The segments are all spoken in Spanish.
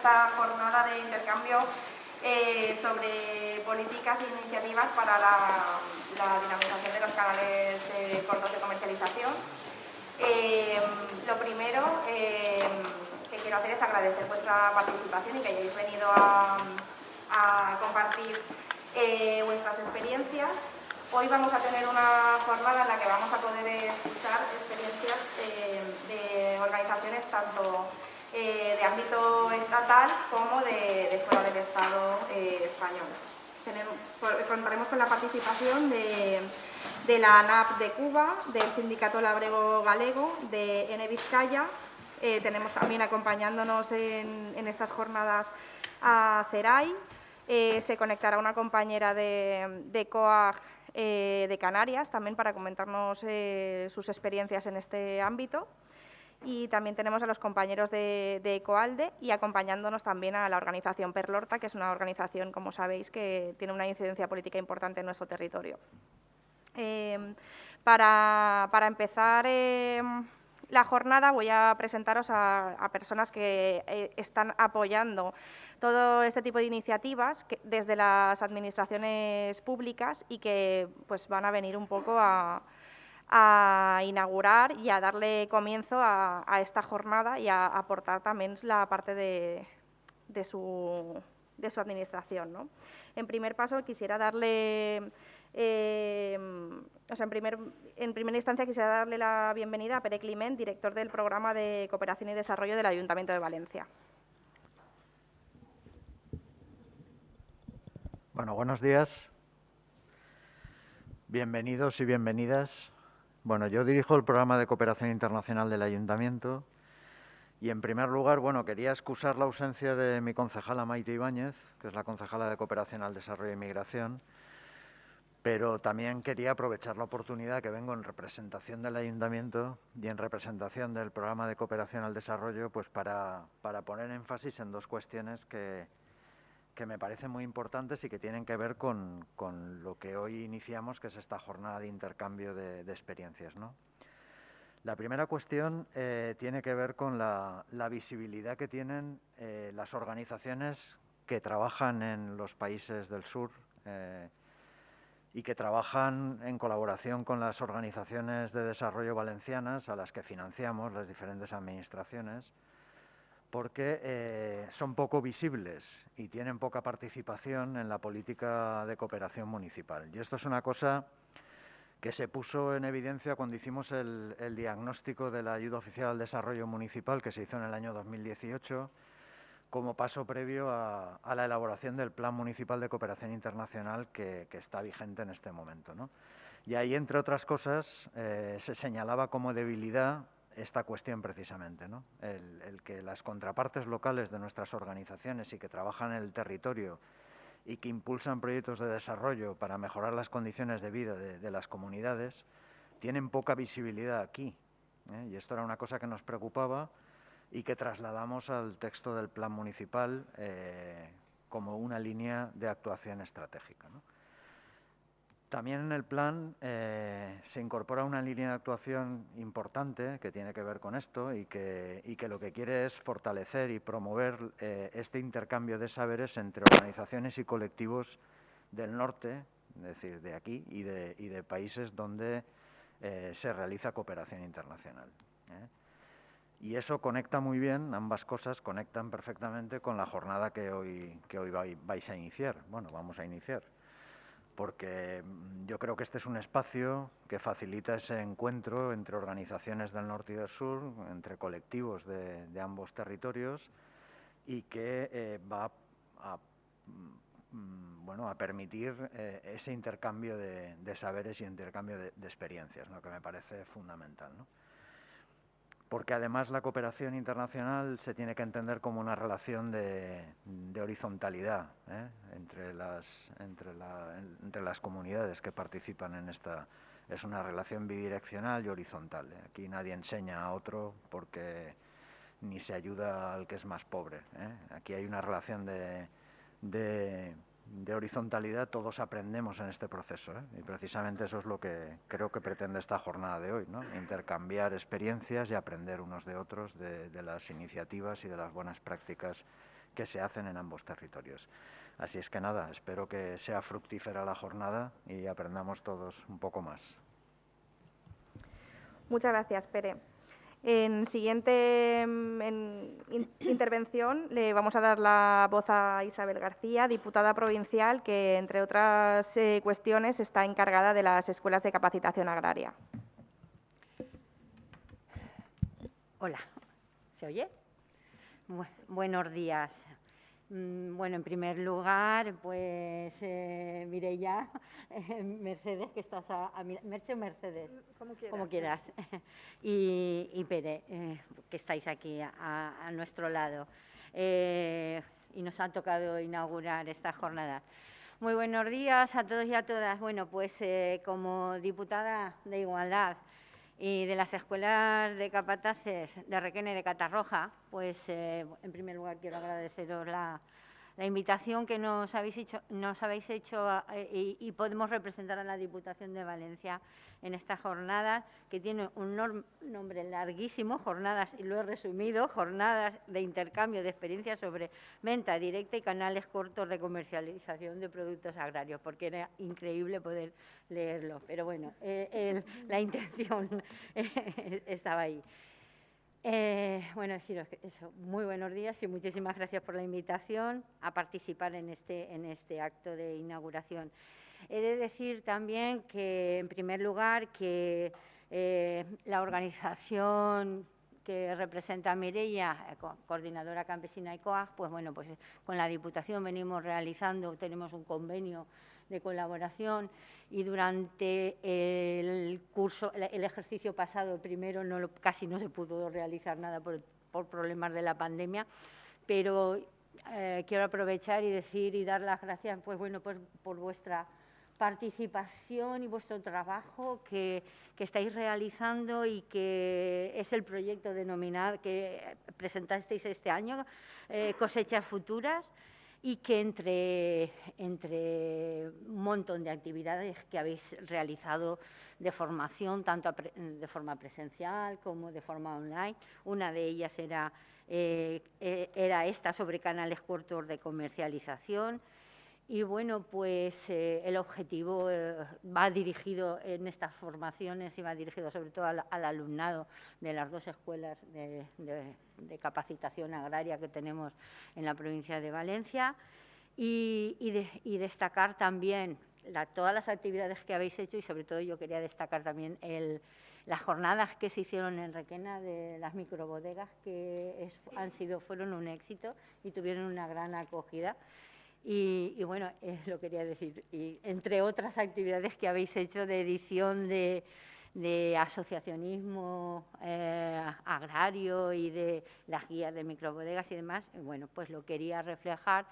esta jornada de intercambio eh, sobre políticas e iniciativas para la, dinamización de los canales eh, cortos de comercialización. Eh, lo primero que quiero hacer es agradecer vuestra participación y que hayáis venido a, compartir vuestras experiencias. Hoy vamos a tener una jornada en la que vamos a poder escuchar experiencias de organizaciones tanto eh, de ámbito estatal como de, fuera del Estado eh, español. contaremos con la participación de, la ANAP de Cuba, del Sindicato Labrego Galego, de N Vizcaya. Eh, tenemos también acompañándonos en, estas jornadas a CERAI. se conectará una compañera de, de COAG de Canarias también para comentarnos sus experiencias en este ámbito y también tenemos a los compañeros de, Ecoalde y acompañándonos también a la organización Perlorta, que es una organización, como sabéis, que tiene una incidencia política importante en nuestro territorio. Em, para, empezar em, la jornada voy a presentaros a, personas que eh, están apoyando todo este tipo de iniciativas desde las administraciones públicas y que pues, van a venir un poco a a inaugurar y a darle comienzo a, esta jornada y a aportar también la parte de, su, administración. En primer paso, quisiera darle, eh, en, primer, en primera instancia quisiera darle la bienvenida a Pere Climent, director del Programa de Cooperación y Desarrollo del Ayuntamiento de Valencia. Bueno, buenos días. Bienvenidos y bienvenidas bueno, yo dirijo el programa de cooperación internacional del Ayuntamiento y, en primer lugar, bueno, quería excusar la ausencia de mi concejala Maite Ibáñez, que es la concejala de Cooperación al Desarrollo y Migración, pero también quería aprovechar la oportunidad que vengo en representación del Ayuntamiento y en representación del programa de cooperación al desarrollo, pues para, para poner énfasis en dos cuestiones que, que me parecen muy importantes y que tienen que ver con, lo que hoy iniciamos, que es esta jornada de intercambio de, experiencias. La primera cuestión eh, tiene que ver con la, visibilidad que tienen eh, las organizaciones que trabajan en los países del sur eh, y que trabajan en colaboración con las organizaciones de desarrollo valencianas a las que financiamos las diferentes administraciones porque eh, son poco visibles y tienen poca participación en la política de cooperación municipal. Y esto es una cosa que se puso en evidencia cuando hicimos el, diagnóstico de la ayuda oficial al desarrollo municipal que se hizo en el año 2018 como paso previo a, la elaboración del Plan Municipal de Cooperación Internacional que, está vigente en este momento. Y ahí, entre otras cosas, eh, se señalaba como debilidad esta cuestión precisamente, ¿no? el, que las contrapartes locales de nuestras organizaciones y que trabajan en el territorio y que impulsan proyectos de desarrollo para mejorar las condiciones de vida de, las comunidades, tienen poca visibilidad aquí. ¿eh? Y esto era una cosa que nos preocupaba y que trasladamos al texto del plan municipal eh, como una línea de actuación estratégica. También en el plan eh, se incorpora una línea de actuación importante que tiene que ver con esto y que, lo que quiere es fortalecer y promover eh, este intercambio de saberes entre organizaciones y colectivos del norte, es decir, de aquí y de, y de países donde eh, se realiza cooperación internacional. Y eso conecta muy bien, ambas cosas conectan perfectamente con la jornada que hoy, que hoy vais a iniciar. Bueno, vamos a iniciar porque mm, yo creo que este es un espacio que facilita ese encuentro entre organizaciones del norte y del sur, entre colectivos de, ambos territorios y que eh, va a, mm, bueno, a permitir eh, ese intercambio de, saberes y intercambio de, experiencias, que me parece fundamental porque además la cooperación internacional se tiene que entender como una relación de, horizontalidad ¿eh? entre, las, comunidades que participan en esta. Es una relación bidireccional y horizontal. ¿eh? Aquí nadie enseña a otro porque ni se ayuda al que es más pobre. ¿eh? Aquí hay una relación de de horizontalidad todos aprendemos en este proceso ¿eh? y precisamente eso es lo que creo que pretende esta jornada de hoy, ¿no? intercambiar experiencias y aprender unos de otros de, las iniciativas y de las buenas prácticas que se hacen en ambos territorios. Así es que nada, espero que sea fructífera la jornada y aprendamos todos un poco más. Muchas gracias, Pere. En siguiente mm, intervención le vamos a dar la voz a Isabel García, diputada provincial, que entre otras eh, cuestiones está encargada de las escuelas de capacitación agraria. Hola, ¿se oye? buenos días. Mm, bueno, en primer lugar, pues eh, Mireya, Mercedes, que estás a, a Merche o Mercedes, como quieras, y, Pere, eh, que estáis aquí a, nuestro lado. Eh, y nos ha tocado inaugurar esta jornada. Muy buenos días a todos y a todas. Bueno, pues eh, como diputada de Igualdad y de las escuelas de capataces de Requena de Catarroja, pues eh, en primer lugar quiero agradeceros la, la invitación que nos habéis hecho, nos habéis hecho y, podemos representar a la Diputación de Valencia en esta jornada, que tiene un nombre larguísimo, jornadas, y lo he resumido, jornadas de intercambio de experiencias sobre venta directa y canales cortos de comercialización de productos agrarios, porque era increíble poder leerlo. Pero bueno, eh, la intención estaba ahí. Eh, bueno, deciros eso, muy buenos días y muchísimas gracias por la invitación a participar en este, en este acto de inauguración. He de decir también que, en primer lugar, que eh, la organización que representa a Mireia, eh, coordinadora campesina y COAG, pues bueno, pues con la Diputación venimos realizando, tenemos un convenio de colaboración y durante el curso, el ejercicio pasado, primero, no casi no se pudo realizar nada por, problemas de la pandemia, pero eh, quiero aprovechar y decir y dar las gracias pues, bueno, pues, por vuestra participación y vuestro trabajo que, estáis realizando y que es el proyecto denominado que presentasteis este año, eh, Cosechas Futuras, y que entre, entre un montón de actividades que habéis realizado de formación, tanto de forma presencial como de forma online, una de ellas era, eh, eh, era esta sobre canales cortos de comercialización, y bueno, pues eh, el objetivo va dirigido en estas formaciones y va dirigido sobre todo al, alumnado de las dos escuelas de, de capacitación agraria que tenemos en la provincia de Valencia y, destacar también todas las actividades que habéis hecho y sobre todo yo quería destacar también las jornadas que se hicieron en Requena de las microbodegas que han sido, fueron un éxito y tuvieron una gran acogida. Y, bueno, lo quería decir. Y entre otras actividades que habéis hecho de edición de, asociacionismo eh, agrario y de las guías de microbodegas y demás, bueno, pues lo quería reflejar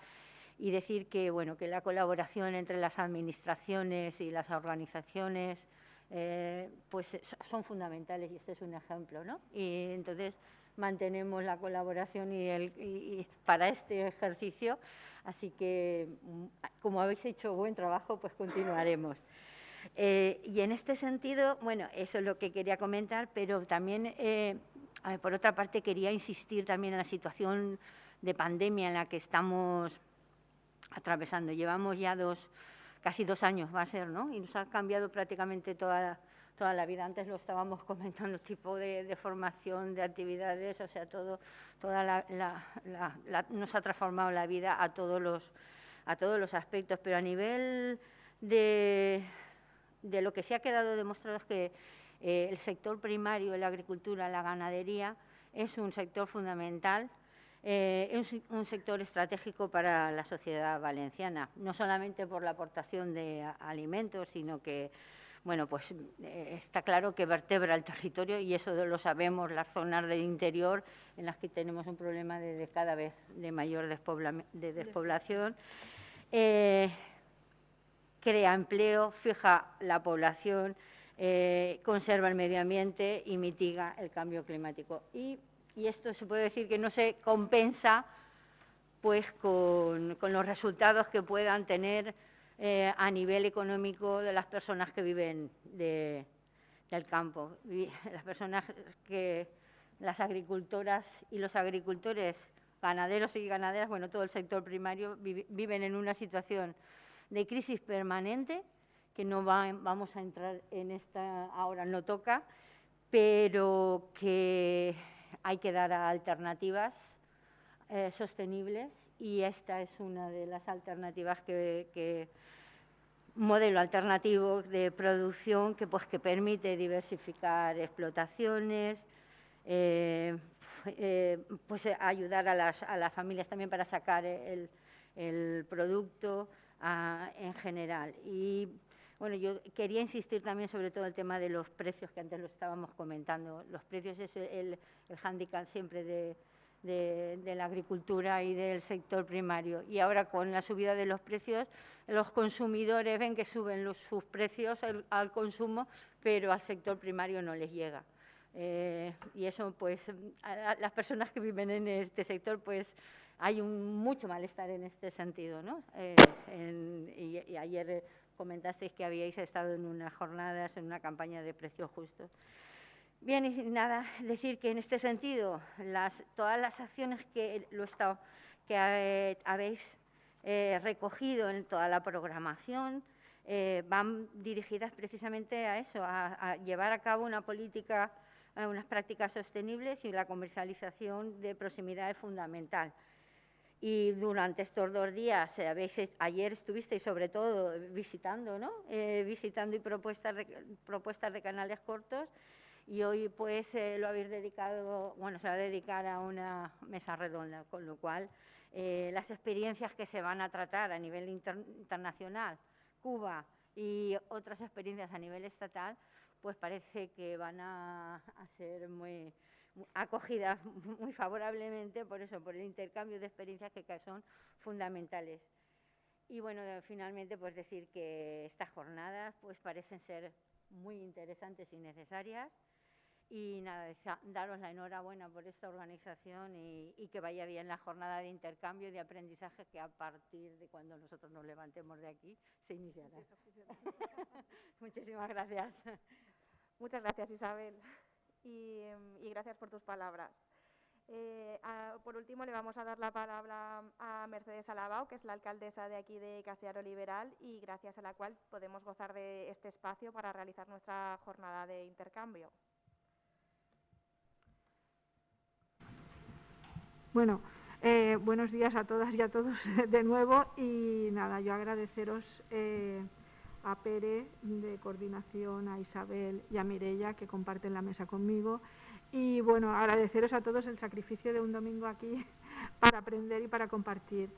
y decir que, bueno, que la colaboración entre las administraciones y las organizaciones eh, pues son fundamentales y este es un ejemplo, ¿no? Y entonces mantenemos la colaboración y, el, para este ejercicio, así que mm, como habéis hecho buen trabajo, pues continuaremos. Eh, y en este sentido, bueno, eso es lo que quería comentar, pero también, eh, por otra parte, quería insistir también en la situación de pandemia en la que estamos atravesando. Llevamos ya dos, casi dos años, va a ser, ¿no? Y nos ha cambiado prácticamente toda, toda la vida. Antes lo estábamos comentando, tipo de, formación, de actividades, o sea, todo, toda la, nos ha transformado la vida a todos los, a todos los aspectos, pero a nivel de de lo que se ha quedado demostrado es que eh, el sector primario, la agricultura, la ganadería, es un sector fundamental, eh, es un sector estratégico para la sociedad valenciana, no solamente por la aportación de alimentos, sino que, bueno, pues eh, está claro que vertebra el territorio y eso lo sabemos, las zonas del interior en las que tenemos un problema de, cada vez de mayor de despoblación crea empleo, fija la población, eh, conserva el medio ambiente y mitiga el cambio climático. Y, esto se puede decir que no se compensa pues, con, los resultados que puedan tener eh, a nivel económico de las personas que viven del campo. Las personas que, las agricultoras y los agricultores ganaderos y ganaderas, bueno, todo el sector primario viven en una situación de crisis permanente, que no vamos a entrar en esta, ahora no toca, pero que hay que dar alternativas eh, sostenibles y esta es una de las alternativas que, modelo alternativo de producción que, pues, que permite diversificar explotaciones, eh, eh, pues, ayudar a las, a las, familias también para sacar el, el producto en general. Y bueno, yo quería insistir también sobre todo el tema de los precios, que antes lo estábamos comentando. Los precios es el, el hándicap siempre de, de, la agricultura y del sector primario. Y ahora con la subida de los precios, los consumidores ven que suben sus precios al, consumo, pero al sector primario no les llega. Eh, y eso, pues, a, las personas que viven en este sector, pues, hay un, mucho malestar en este sentido, ¿no? Eh, y, ayer comentasteis que habíais estado en unas jornadas, en una campaña de precios justos. Bien, y nada, decir que en este sentido, todas las acciones que, lo que eh, habéis eh, recogido en toda la programación eh, van dirigidas precisamente a eso, a, llevar a cabo una política, unas prácticas sostenibles y la comercialización de proximidad es fundamental. Y durante estos dos días, ayer estuvisteis sobre todo visitando, ¿no? visitando y propuestas propuestas de canales cortos y hoy pues eh, lo habéis dedicado, bueno, se va a dedicar a una mesa redonda, con lo cual eh, las experiencias que se van a tratar a nivel internacional, Cuba y otras experiencias a nivel estatal, pues parece que van a, ser muy, acogidas muy favorablemente por eso, por el intercambio de experiencias que son fundamentales. Y bueno, finalmente pues decir que estas jornadas pues parecen ser muy interesantes y necesarias y nada, daros la enhorabuena por esta organización y, que vaya bien la jornada de intercambio y de aprendizaje que a partir de cuando nosotros nos levantemos de aquí se iniciará. Muchísimas gracias. Muchas gracias Isabel y, gracias por tus palabras. Eh, por último, le vamos a dar la palabra a Mercedes Alabao, que es la alcaldesa de aquí de Castellaro Liberal y gracias a la cual podemos gozar de este espacio para realizar nuestra jornada de intercambio. Bueno, eh, buenos días a todas y a todos de nuevo y nada, yo agradeceros eh, a Pere de coordinación, a Isabel y a Mirella que comparten la mesa conmigo y bueno, agradeceros a todos el sacrificio de un domingo aquí para aprender y para compartir.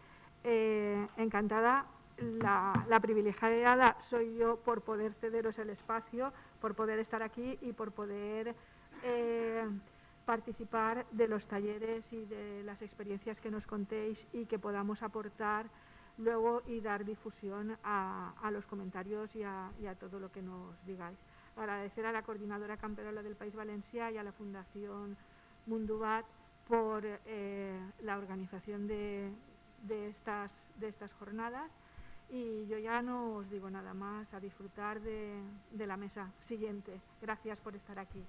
Eh, encantada, la, la, privilegiada soy yo por poder cederos el espacio, por poder estar aquí y por poder participar de los talleres y de las experiencias que nos contéis y que podamos aportar luego y dar difusión a, los comentarios y a, todo lo que nos digáis. Agradecer a la coordinadora camperola del País Valencia y a la Fundación Mundubat por eh, la organización de, estas, de estas jornadas y yo ya no os digo nada más, a disfrutar de la mesa siguiente. Gracias por estar aquí.